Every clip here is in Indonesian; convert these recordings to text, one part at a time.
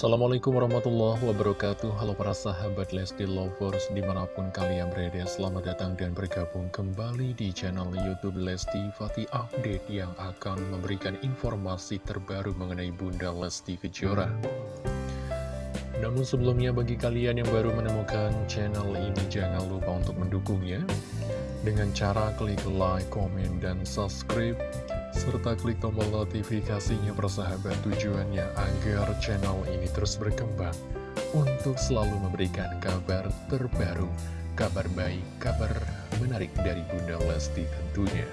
Assalamualaikum warahmatullahi wabarakatuh. Halo para sahabat Lesti Lovers Di mana pun kalian berada Selamat datang dan bergabung kembali di channel Youtube Lesti Fatih Update Yang akan memberikan informasi terbaru mengenai Bunda Lesti Kejora. Namun sebelumnya bagi kalian yang baru menemukan channel ini Jangan lupa untuk mendukungnya. Dengan cara klik like, komen, dan subscribe serta klik tombol notifikasinya persahabat tujuannya agar channel ini terus berkembang untuk selalu memberikan kabar terbaru, kabar baik, kabar menarik dari Bunda Lesti tentunya.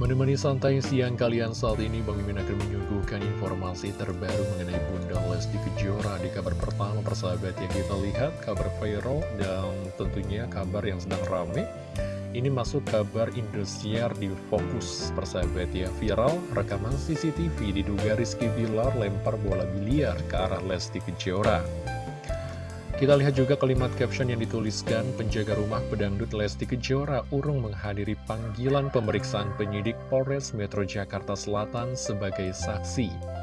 Menemani santai siang kalian saat ini, Bang Mimin akan menyuguhkan informasi terbaru mengenai Bunda Lesti Kejora di kabar pertama persahabat yang kita lihat, kabar viral dan tentunya kabar yang sedang rame ini masuk kabar Indosiar di Fokus. Persahabat ya Viral rekaman CCTV diduga Rizky Bilar lempar bola biliar ke arah Lesti Kejora. Kita lihat juga kalimat caption yang dituliskan Penjaga rumah pedangdut Lesti Kejora urung menghadiri panggilan pemeriksaan penyidik Polres Metro Jakarta Selatan sebagai saksi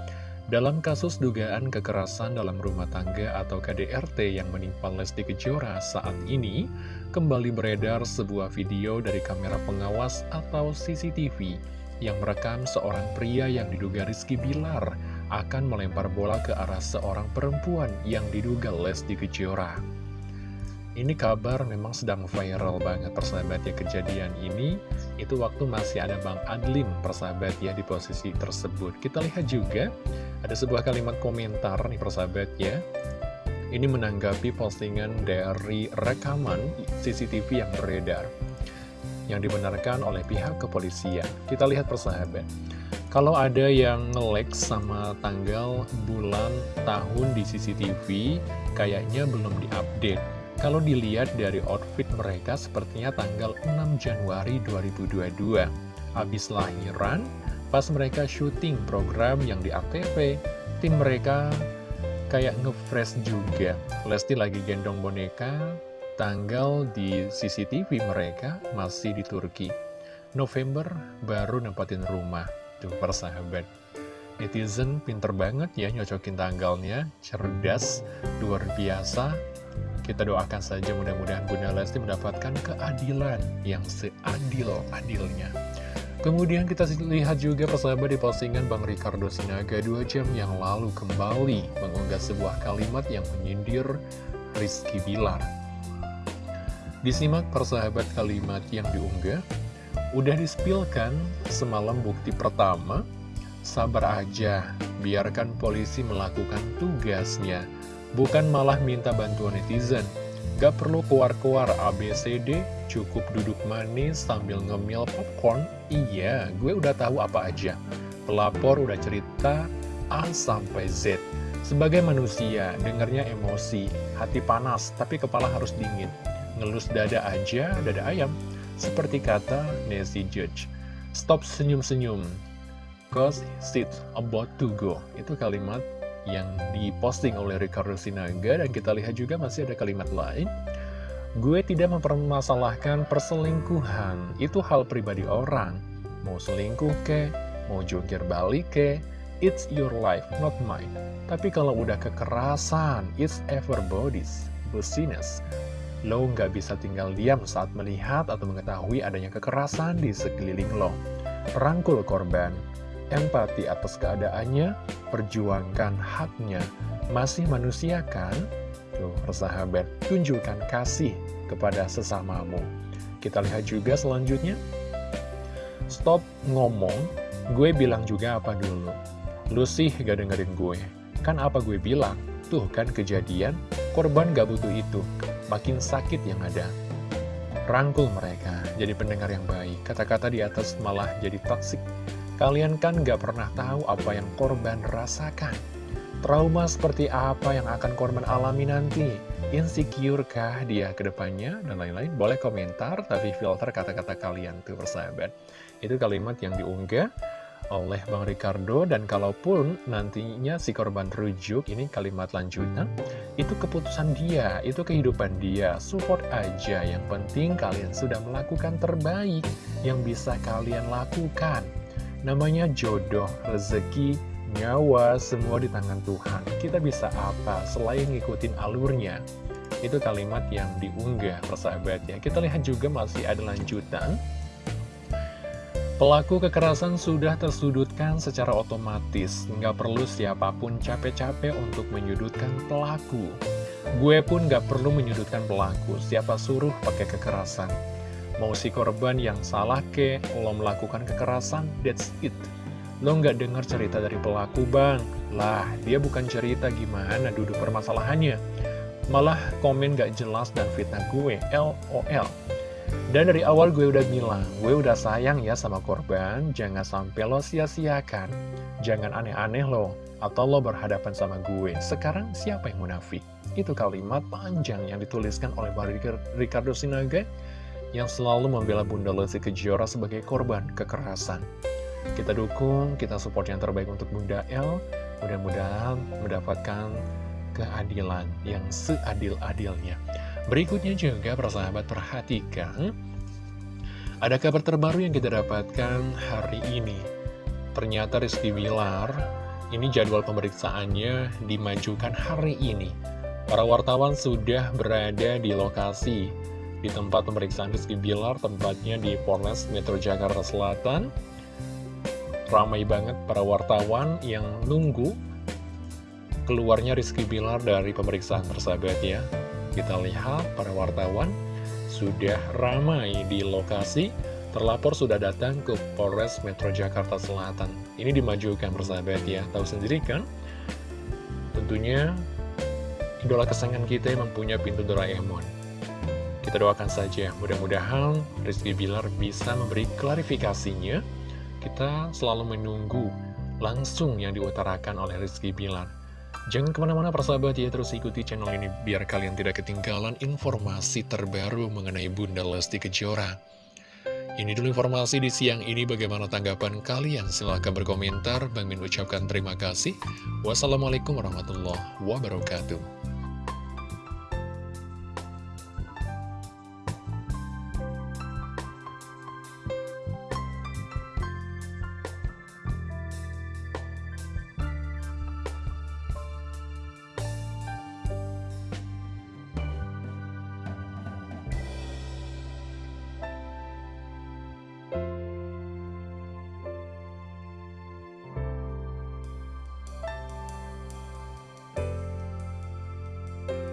dalam kasus dugaan kekerasan dalam rumah tangga atau KDRT yang menimpa Lesti Kejora saat ini, kembali beredar sebuah video dari kamera pengawas atau CCTV yang merekam seorang pria yang diduga Rizky Bilar akan melempar bola ke arah seorang perempuan yang diduga Lesti Kejora. Ini kabar memang sedang viral banget persahabat ya kejadian ini Itu waktu masih ada Bang Adlin persahabat ya di posisi tersebut Kita lihat juga ada sebuah kalimat komentar nih persahabat ya. Ini menanggapi postingan dari rekaman CCTV yang beredar Yang dibenarkan oleh pihak kepolisian. Kita lihat persahabat. Kalau ada yang nge sama tanggal, bulan, tahun di CCTV, kayaknya belum diupdate. Kalau dilihat dari outfit mereka sepertinya tanggal 6 Januari 2022 Habis lahiran, pas mereka syuting program yang di ATV Tim mereka kayak ngefresh juga. Lesti lagi gendong boneka Tanggal di CCTV mereka masih di Turki. November baru nempatin rumah Tuh persahabat. Netizen pinter banget ya nyocokin tanggalnya Cerdas, luar biasa. Kita doakan saja mudah-mudahan Bunda Lesti mendapatkan keadilan yang seadil-adilnya. Kemudian kita lihat juga persahabat di postingan Bang Ricardo Sinaga dua jam yang lalu kembali mengunggah sebuah kalimat yang menyindir Rizky Bilar. Disimak persahabat kalimat yang diunggah, udah dispilkan semalam bukti pertama, sabar aja, biarkan polisi melakukan tugasnya bukan malah minta bantuan netizen. Gak perlu keluar-keluar ABCD, cukup duduk manis sambil ngemil popcorn. Iya, gue udah tahu apa aja. Pelapor udah cerita A sampai Z. Sebagai manusia, dengarnya emosi, hati panas, tapi kepala harus dingin. Ngelus dada aja, dada ayam. Seperti kata Nancy Judge. Stop senyum-senyum, cause it's about to go. Itu kalimat yang diposting oleh Ricardo Sinaga dan kita lihat juga masih ada kalimat lain Gue tidak mempermasalahkan perselingkuhan, itu hal pribadi orang. Mau selingkuh ke, mau jungkir balik ke, it's your life, not mine. Tapi kalau udah kekerasan, it's everybody's business. Lo nggak bisa tinggal diam saat melihat atau mengetahui adanya kekerasan di sekeliling lo. Rangkul korban, empati atas keadaannya, perjuangkan haknya. Masih manusia kan? Tuh, persahabat, tunjukkan kasih kepada sesamamu. Kita lihat juga selanjutnya. Stop ngomong, gue bilang juga apa dulu. Lu sih gak dengerin gue. Kan apa gue bilang? Tuh kan kejadian, korban gak butuh itu. Makin sakit yang ada. Rangkul mereka, jadi pendengar yang baik. Kata-kata di atas malah jadi toksik Kalian kan gak pernah tahu apa yang korban rasakan. Trauma seperti apa yang akan korban alami nanti? Insecure kah dia ke depannya? Dan lain-lain. Boleh komentar, tapi filter kata-kata kalian tuh persahabat. Itu kalimat yang diunggah oleh Bang Ricardo dan kalaupun nantinya si korban rujuk ini kalimat lanjutan itu keputusan dia, itu kehidupan dia support aja yang penting kalian sudah melakukan terbaik yang bisa kalian lakukan Namanya jodoh, rezeki, nyawa semua di tangan Tuhan. Kita bisa apa selain ngikutin alurnya? Itu kalimat yang diunggah persahabat ya. Kita lihat juga masih ada lanjutan. Pelaku kekerasan sudah tersudutkan secara otomatis, nggak perlu siapa pun capek-capek untuk menyudutkan pelaku. Gue pun nggak perlu menyudutkan pelaku, siapa suruh pakai kekerasan. Mau si korban yang salah ke, lo melakukan kekerasan, that's it. Lo nggak dengar cerita dari pelaku bang, lah dia bukan cerita gimana duduk permasalahannya. Malah komen gak jelas dan fitnah gue, LOL. Dan dari awal gue udah bilang, gue udah sayang ya sama korban, jangan sampai lo sia-siakan. Jangan aneh-aneh lo, atau lo berhadapan sama gue. Sekarang siapa yang munafik? Itu kalimat panjang yang dituliskan oleh Ricardo Sinaga yang selalu membela Bunda Lesti Kejora sebagai korban kekerasan. Kita dukung, kita support yang terbaik untuk Bunda L. Mudah-mudahan mendapatkan keadilan yang seadil-adilnya. Berikutnya juga persahabat perhatikan Ada kabar terbaru yang kita dapatkan hari ini Ternyata Rizky Wilar Ini jadwal pemeriksaannya dimajukan hari ini Para wartawan sudah berada di lokasi Di tempat pemeriksaan Rizky Bilar Tempatnya di Polres Metro Jakarta Selatan. Ramai banget para wartawan yang nunggu keluarnya Rizky Bilar dari pemeriksaan persahabat ya. Kita lihat para wartawan sudah ramai di lokasi. Terlapor sudah datang ke Polres Metro Jakarta Selatan. Ini dimajukan persahabat ya. Tahu sendiri kan? Tentunya Idola kesayangan kita memang punya pintu Doraemon Kita doakan saja Mudah-mudahan Rizky Bilar bisa memberi klarifikasinya Kita selalu menunggu Langsung yang diutarakan oleh Rizky Bilar Jangan ke mana-mana persahabat ya, terus ikuti channel ini biar kalian tidak ketinggalan informasi terbaru mengenai Bunda Lesti Kejora. Ini dulu informasi di siang ini, bagaimana tanggapan kalian? Silahkan berkomentar, Bang Min ucapkan terima kasih. Wassalamualaikum warahmatullahi wabarakatuh.